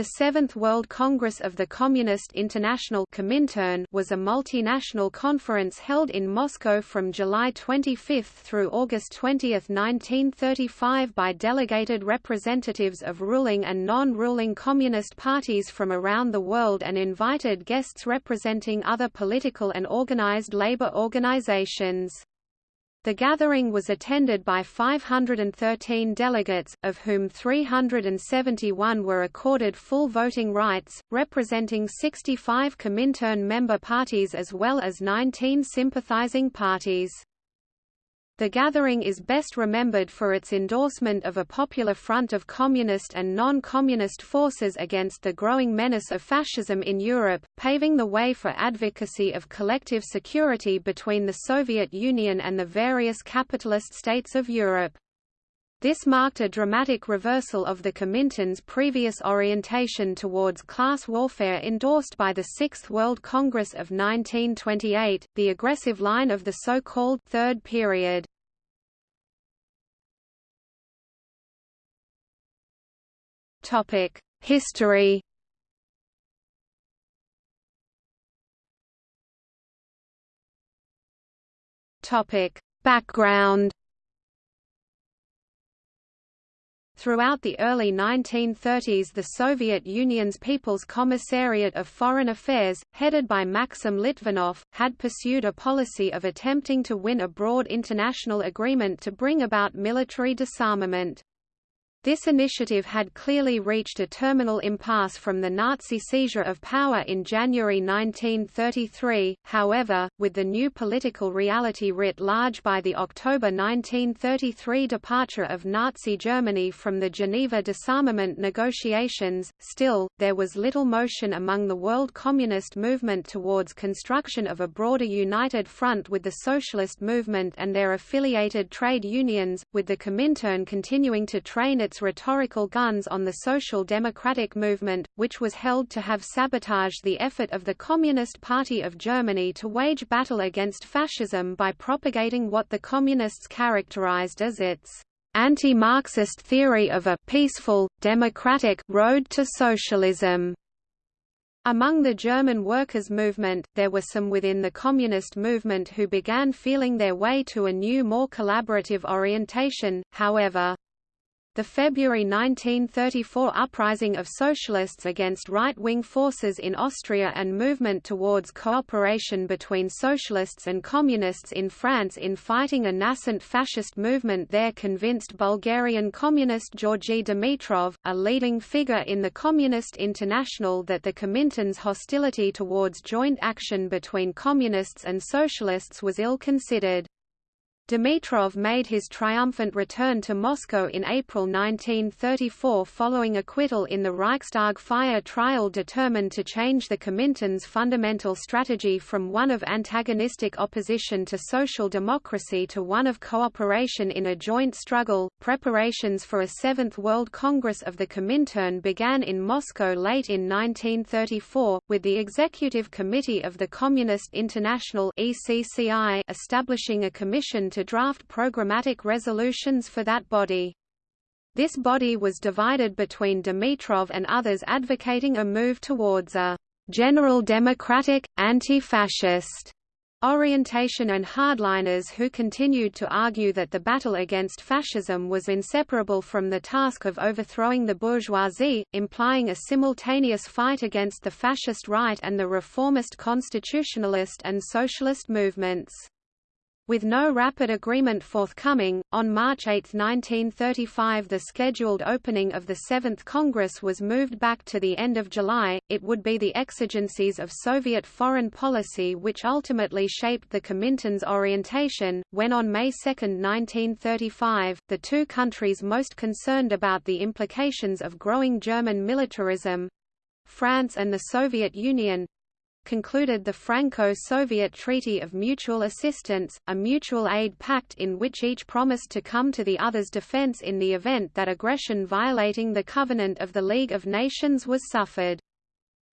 The Seventh World Congress of the Communist International Comintern was a multinational conference held in Moscow from July 25 through August 20, 1935 by delegated representatives of ruling and non-ruling communist parties from around the world and invited guests representing other political and organized labor organizations. The gathering was attended by 513 delegates, of whom 371 were accorded full voting rights, representing 65 Comintern member parties as well as 19 sympathizing parties. The gathering is best remembered for its endorsement of a popular front of communist and non-communist forces against the growing menace of fascism in Europe, paving the way for advocacy of collective security between the Soviet Union and the various capitalist states of Europe. This marked a dramatic reversal of the Comintern's previous orientation towards class warfare endorsed by the Sixth World Congress of 1928, the aggressive line of the so-called Third Period. History Background Throughout the early 1930s the Soviet Union's People's Commissariat of Foreign Affairs, headed by Maxim Litvinov, had pursued a policy of attempting to win a broad international agreement to bring about military disarmament. This initiative had clearly reached a terminal impasse from the Nazi seizure of power in January 1933, however, with the new political reality writ large by the October 1933 departure of Nazi Germany from the Geneva disarmament negotiations, still, there was little motion among the world communist movement towards construction of a broader united front with the socialist movement and their affiliated trade unions, with the Comintern continuing to train its rhetorical guns on the Social Democratic movement, which was held to have sabotaged the effort of the Communist Party of Germany to wage battle against fascism by propagating what the Communists characterized as its anti-Marxist theory of a peaceful, democratic road to socialism. Among the German workers' movement, there were some within the communist movement who began feeling their way to a new more collaborative orientation, however. The February 1934 uprising of socialists against right-wing forces in Austria and movement towards cooperation between socialists and communists in France in fighting a nascent fascist movement there convinced Bulgarian communist Georgi Dimitrov, a leading figure in the Communist International that the Comintern's hostility towards joint action between communists and socialists was ill-considered. Dimitrov made his triumphant return to Moscow in April 1934 following acquittal in the Reichstag fire trial determined to change the Comintern's fundamental strategy from one of antagonistic opposition to social democracy to one of cooperation in a joint struggle. Preparations for a Seventh World Congress of the Comintern began in Moscow late in 1934, with the Executive Committee of the Communist International ECCI establishing a commission to to draft programmatic resolutions for that body. This body was divided between Dimitrov and others advocating a move towards a general democratic, anti-fascist orientation and hardliners who continued to argue that the battle against fascism was inseparable from the task of overthrowing the bourgeoisie, implying a simultaneous fight against the fascist right and the reformist constitutionalist and socialist movements. With no rapid agreement forthcoming, on March 8, 1935 the scheduled opening of the Seventh Congress was moved back to the end of July. It would be the exigencies of Soviet foreign policy which ultimately shaped the Comintern's orientation, when on May 2, 1935, the two countries most concerned about the implications of growing German militarism—France and the Soviet Union, concluded the Franco-Soviet Treaty of Mutual Assistance, a mutual aid pact in which each promised to come to the other's defense in the event that aggression violating the covenant of the League of Nations was suffered.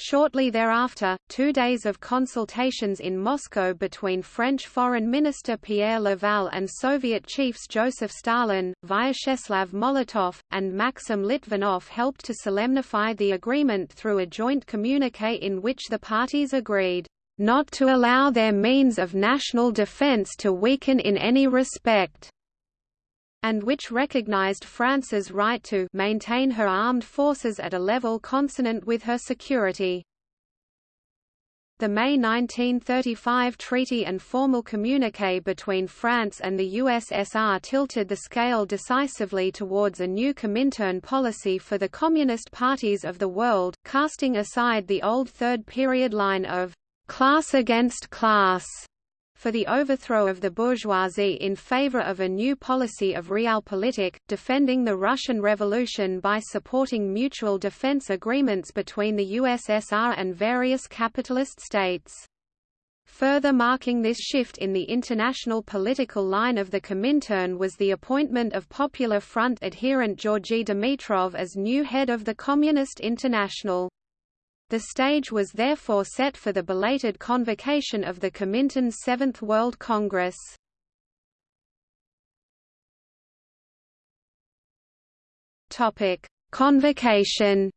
Shortly thereafter, two days of consultations in Moscow between French Foreign Minister Pierre Laval and Soviet chiefs Joseph Stalin, Vyacheslav Molotov, and Maxim Litvinov helped to solemnify the agreement through a joint communiqué in which the parties agreed, "...not to allow their means of national defense to weaken in any respect." And which recognized France's right to maintain her armed forces at a level consonant with her security. The May 1935 treaty and formal communiqué between France and the USSR tilted the scale decisively towards a new Comintern policy for the Communist parties of the world, casting aside the old third period line of class against class for the overthrow of the bourgeoisie in favor of a new policy of realpolitik, defending the Russian Revolution by supporting mutual defense agreements between the USSR and various capitalist states. Further marking this shift in the international political line of the Comintern was the appointment of Popular Front adherent Georgy Dimitrov as new head of the Communist International. The stage was therefore set for the belated convocation of the Comintern's Seventh World Congress. Convocation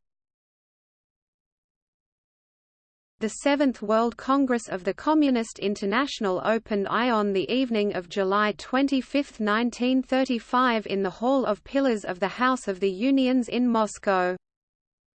The Seventh World Congress of the Communist International opened I on the evening of July 25, 1935 in the Hall of Pillars of the House of the Unions in Moscow.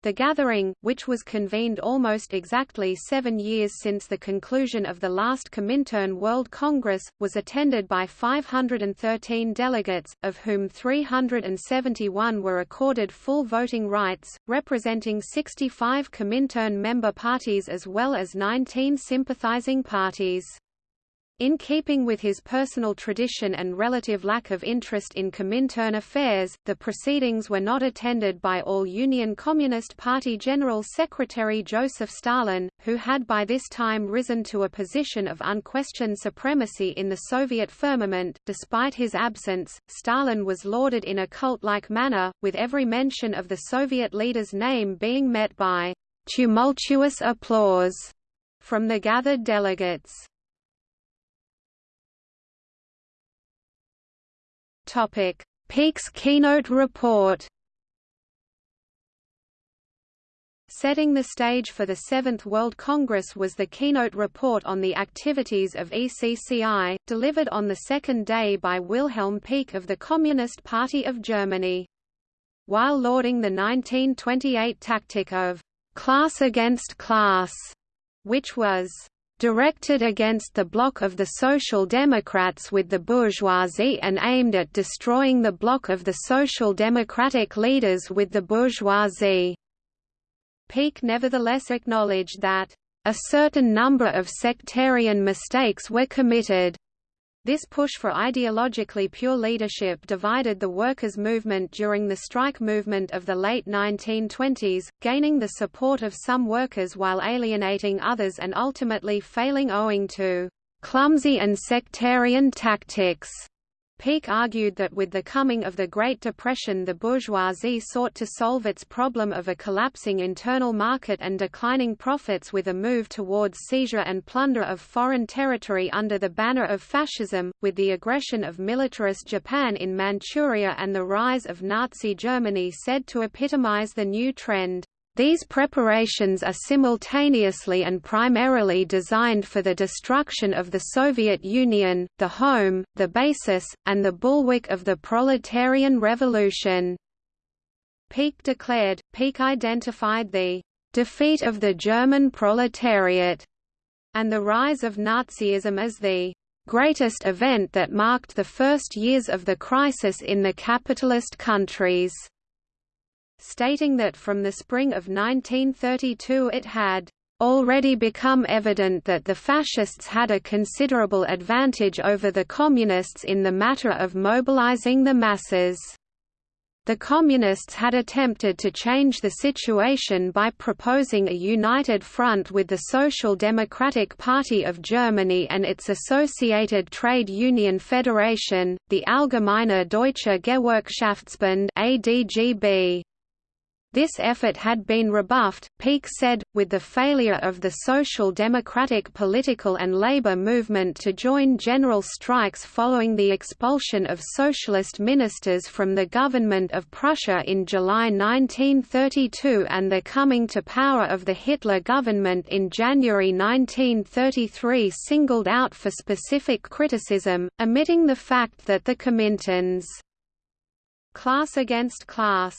The gathering, which was convened almost exactly seven years since the conclusion of the last Comintern World Congress, was attended by 513 delegates, of whom 371 were accorded full voting rights, representing 65 Comintern member parties as well as 19 sympathizing parties. In keeping with his personal tradition and relative lack of interest in Comintern affairs, the proceedings were not attended by all Union Communist Party General Secretary Joseph Stalin, who had by this time risen to a position of unquestioned supremacy in the Soviet firmament. Despite his absence, Stalin was lauded in a cult-like manner, with every mention of the Soviet leader's name being met by tumultuous applause from the gathered delegates. Topic: Pieck's keynote report. Setting the stage for the Seventh World Congress was the keynote report on the activities of ECCI, delivered on the second day by Wilhelm Pieck of the Communist Party of Germany. While lauding the 1928 tactic of class against class, which was directed against the bloc of the Social Democrats with the bourgeoisie and aimed at destroying the bloc of the Social Democratic leaders with the bourgeoisie. Pieck nevertheless acknowledged that, "...a certain number of sectarian mistakes were committed." This push for ideologically pure leadership divided the workers' movement during the strike movement of the late 1920s, gaining the support of some workers while alienating others and ultimately failing owing to clumsy and sectarian tactics. Pieck argued that with the coming of the Great Depression the bourgeoisie sought to solve its problem of a collapsing internal market and declining profits with a move towards seizure and plunder of foreign territory under the banner of fascism, with the aggression of militarist Japan in Manchuria and the rise of Nazi Germany said to epitomize the new trend. These preparations are simultaneously and primarily designed for the destruction of the Soviet Union, the home, the basis, and the bulwark of the proletarian revolution. Pieck declared, Pieck identified the defeat of the German proletariat and the rise of Nazism as the greatest event that marked the first years of the crisis in the capitalist countries stating that from the spring of 1932 it had already become evident that the fascists had a considerable advantage over the communists in the matter of mobilizing the masses. The Communists had attempted to change the situation by proposing a united front with the Social Democratic Party of Germany and its associated trade union federation, the Allgemeine Deutsche Gewerkschaftsbund ADGB. This effort had been rebuffed, Pieck said, with the failure of the Social Democratic political and labor movement to join general strikes following the expulsion of socialist ministers from the government of Prussia in July 1932 and the coming to power of the Hitler government in January 1933 singled out for specific criticism, omitting the fact that the Comintern's class against class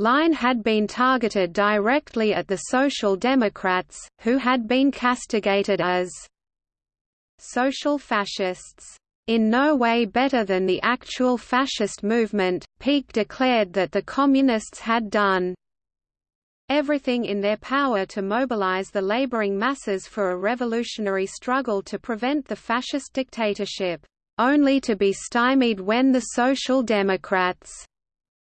line had been targeted directly at the Social Democrats, who had been castigated as social fascists. In no way better than the actual fascist movement, Pieck declared that the Communists had done everything in their power to mobilize the laboring masses for a revolutionary struggle to prevent the fascist dictatorship, only to be stymied when the Social Democrats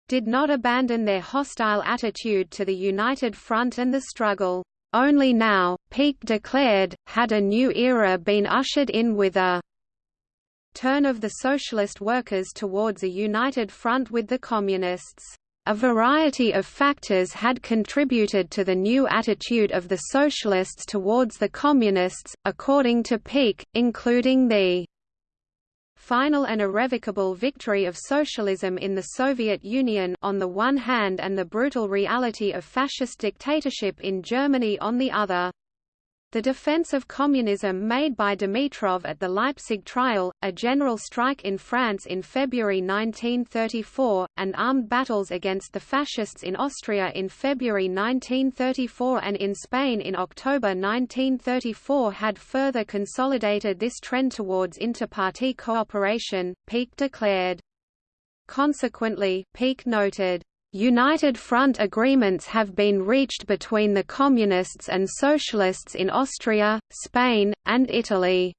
did not abandon their hostile attitude to the United Front and the struggle. Only now, Pieck declared, had a new era been ushered in with a turn of the socialist workers towards a united front with the Communists. A variety of factors had contributed to the new attitude of the socialists towards the Communists, according to Pieck, including the final and irrevocable victory of socialism in the Soviet Union on the one hand and the brutal reality of fascist dictatorship in Germany on the other. The defense of communism made by Dimitrov at the Leipzig trial, a general strike in France in February 1934, and armed battles against the fascists in Austria in February 1934 and in Spain in October 1934 had further consolidated this trend towards inter-party cooperation, Pieck declared. Consequently, Pieck noted, United Front agreements have been reached between the Communists and Socialists in Austria, Spain, and Italy.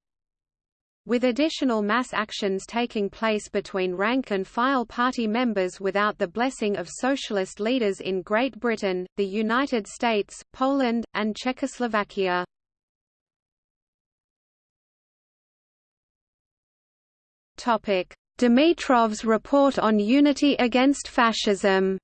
With additional mass actions taking place between rank-and-file party members without the blessing of socialist leaders in Great Britain, the United States, Poland, and Czechoslovakia. Dimitrov's report on unity against fascism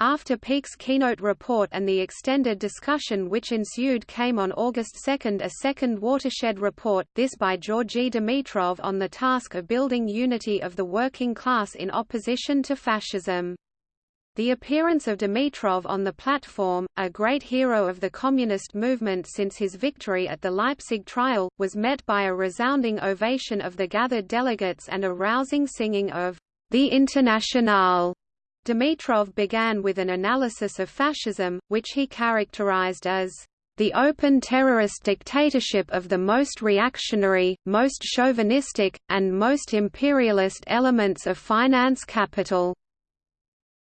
After Pieck's keynote report and the extended discussion which ensued came on August 2 a second watershed report, this by Georgy Dimitrov on the task of building unity of the working class in opposition to fascism. The appearance of Dimitrov on the platform, a great hero of the communist movement since his victory at the Leipzig trial, was met by a resounding ovation of the gathered delegates and a rousing singing of the Internationale Dimitrov began with an analysis of fascism, which he characterized as the open terrorist dictatorship of the most reactionary, most chauvinistic, and most imperialist elements of finance capital.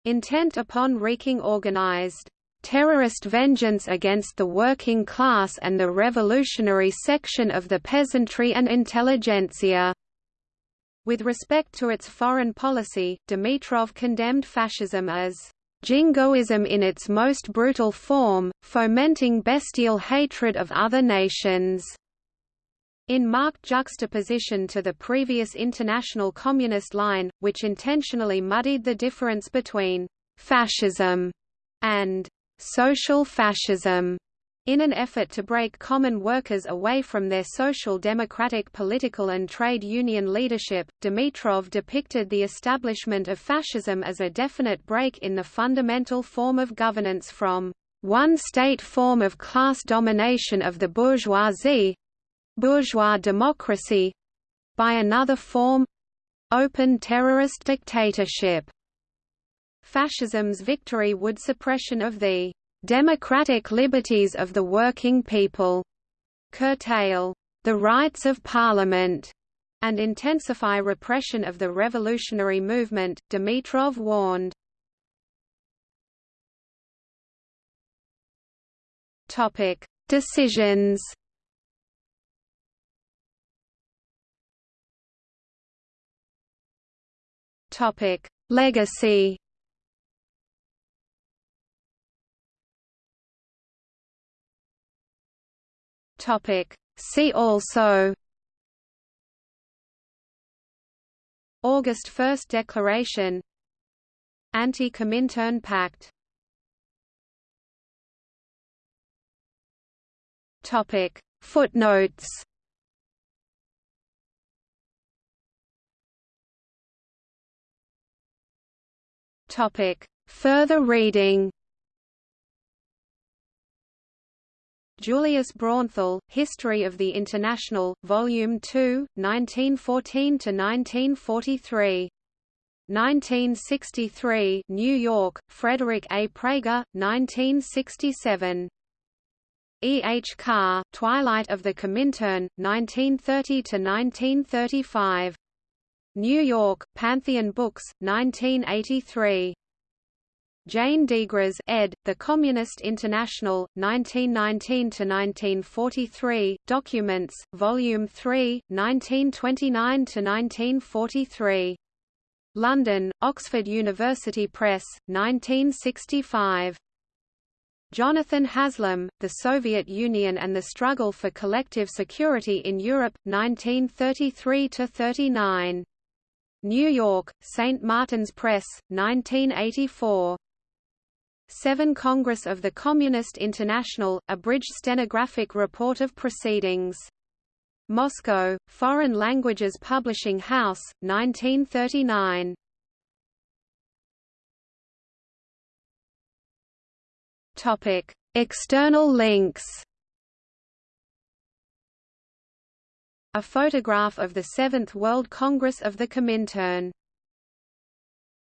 Intent upon wreaking organized terrorist vengeance against the working class and the revolutionary section of the peasantry and intelligentsia. With respect to its foreign policy, Dimitrov condemned fascism as jingoism in its most brutal form, fomenting bestial hatred of other nations. In marked juxtaposition to the previous international communist line, which intentionally muddied the difference between fascism and social fascism, in an effort to break common workers away from their social democratic political and trade union leadership, Dimitrov depicted the establishment of fascism as a definite break in the fundamental form of governance from one state form of class domination of the bourgeoisie—bourgeois democracy, by another form—open terrorist dictatorship. Fascism's victory would suppression of the democratic liberties of the working people, curtail the rights of parliament, and intensify repression of the revolutionary movement, Dimitrov warned. Topic: Decisions. Topic: Legacy. Topic. See also August 1 Declaration Anti-Comintern Pact Topic Footnotes Topic Further reading Julius Braunthal, History of the International, Volume 2, 1914–1943. 1963 New York, Frederick A. Praeger, 1967. E. H. Carr, Twilight of the Comintern, 1930–1935. New York, Pantheon Books, 1983. Jane Degras ed., The Communist International, 1919–1943, Documents, Volume 3, 1929–1943. London, Oxford University Press, 1965. Jonathan Haslam, The Soviet Union and the Struggle for Collective Security in Europe, 1933–39. New York, St. Martin's Press, 1984. 7 Congress of the Communist International, abridged stenographic report of proceedings. Moscow, Foreign Languages Publishing House, 1939. Topic: External links. A photograph of the Seventh World Congress of the Comintern